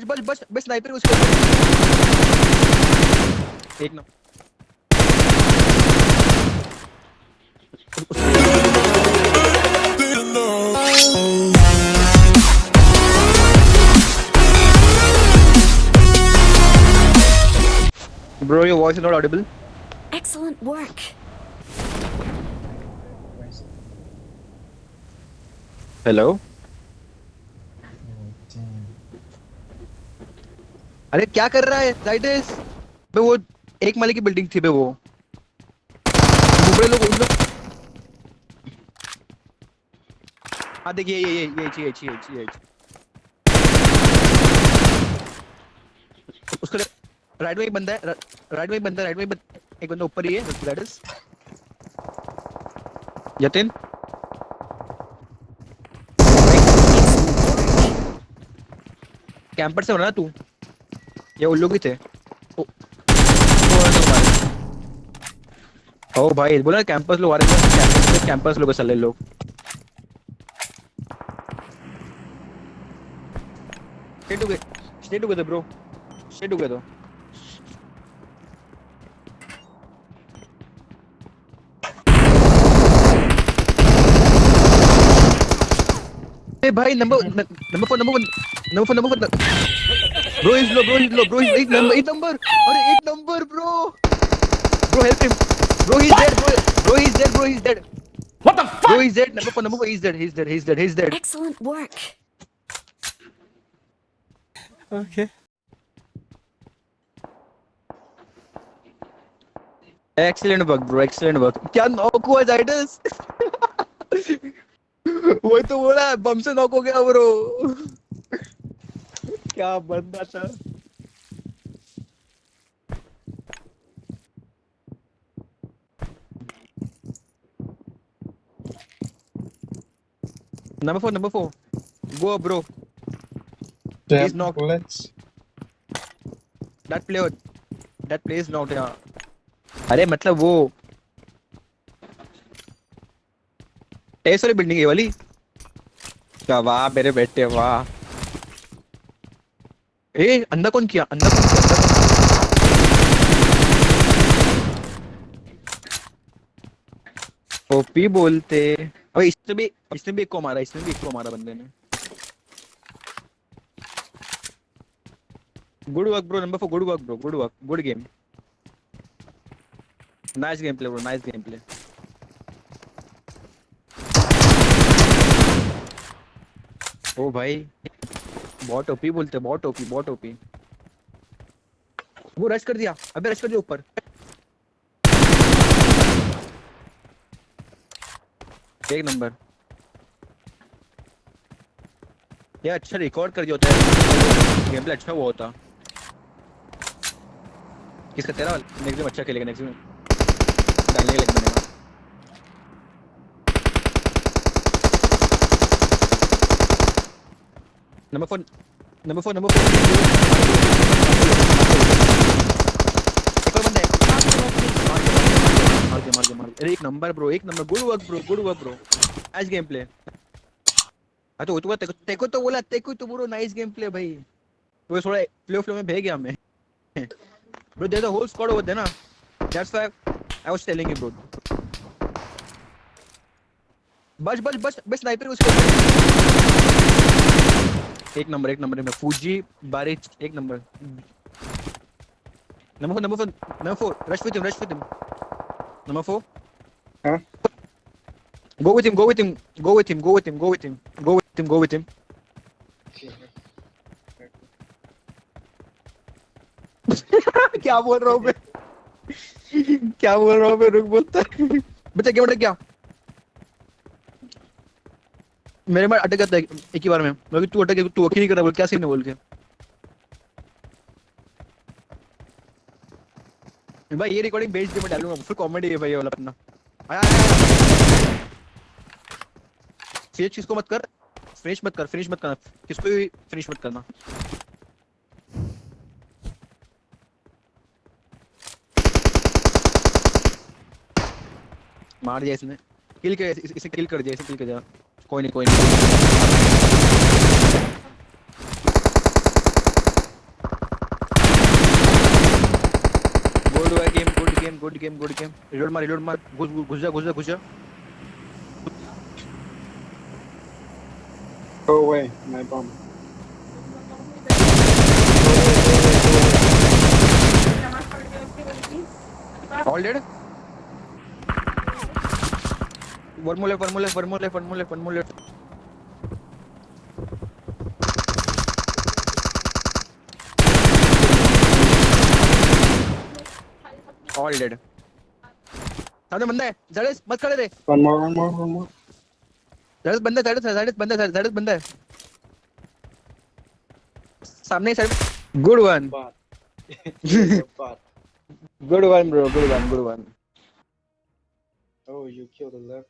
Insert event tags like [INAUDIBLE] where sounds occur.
बस बस बस बस स्नाइपर उसके एक ना Bro, your voice is not audible. Excellent work. Hello. अरे क्या कर रहा है? जाइडस बे, वो एक माले की बिल्डिंग थी बे, वो। बड़े लोग उन लोग हाँ देखिए, ये ये ये ये ये ये उसको राइट में एक बंदा है राइट में एक बंदा राइट में एक बंदा ऊपर ही है जाइडस यतिन? कैंपर से होना ना तू? ये उल्लू भी थे। ओ, ओ भाई बोला कैंपस लोग आ रहे थे कैंपस कैंपस लोग चले लोग। Stay together stay together bro stay together ए भाई number number number number number bro is low bro is low bro is eight number eight number अरे eight number bro bro help him bro he is dead bro bro he is dead bro he is dead What the fuck? Bro he is dead number four number four is dead he is dead he is dead he is dead Excellent work. Okay. Excellent work bro excellent work क्या knock हुआ जाइडस [LAUGHS] वही तो बोला बम से knock हो गया bro क्या बंदा था। Number four number four go bro is not dead player dead player is not अरे मतलब वो ऐसे बिल्डिंग है वाली। वाह मेरे बेटे वाह। ए, अंदर कौन किया? अंदर कौन किया? अंदर कौन ओपी बोलते। अबे, इसने भी इसने भी एक को मारा, इसने भी एक को मारा बंदे ने। Good work bro number four good work bro good work good game nice game play bro nice game play ओ भाई। बहुत ओपी बोलते बहुत ओपी बहुत ओपी वो रश कर दिया, अबे रश कर दिया ऊपर। एक नंबर। ये अच्छा रिकॉर्ड कर दिया होता है। गेम प्ले अच्छा हुआ होता। किसका तेरा नेक्स्ट गेम अच्छा खेलेगा नेक्स्ट गेम डालने के लिए number four number four number four एक और बंदा है मार दे मार दे मार दे अरे एक नंबर ब्रो एक number good work bro good work bro nice game play हाँ तो वो तेको तेको तो बोला तेको तो ब्रो नाइस गेम प्ले भाई. वो थोड़ा फ्लो फ्लो में भेज गया हमें. Bro there the whole squad over there ना. That's why I was telling you bro बस बस बस बस स्नाइपर उसके. एक नंबर एक नंबर में फूजी बारिश एक number. Number four number four number four. Rush with him rush with him number four. Huh? Go with him, go with him, go with him, go with him, go with him, go with him, go with him. [LAUGHS] क्या बोल रहा हूँ मैं? क्या बोल रहा हूँ मैं? रुक बोलता। है बच्चा क्या अटक गया मेरे में अटक जाता है एक ही बार में। मैं तू अटक तू नहीं कर रहा बोल, क्या सीन है? बोल के। भाई, ये रिकॉर्डिंग भेज दे मैं डालूँगा फिर कॉमेडी है भाई ये वाला अपना। आया फिनिश किसको मत कर? फिनिश मत कर फिनिश मत करना। किसको भी फिनिश मत करना। मार दिया इसने। किल कर इसे किल कर दिया, इसे किल कर दिया। कोई नहीं कोई नहीं good game good game good game good game reload मार रिलोड मार। घुस घुस जा घुस जा घुस जा। Go away my bomb all dead one more left one more left one more left one more left one more left all dead सामने बंदा है जड़ेस मत खड़े रे। One more, one more, one more. जड़ेस बंदा है जड़ेस जड़ेस बंदा है जड़ेस बंदा है। सामने side good one. Good one bro good one good one Oh, you killed 11.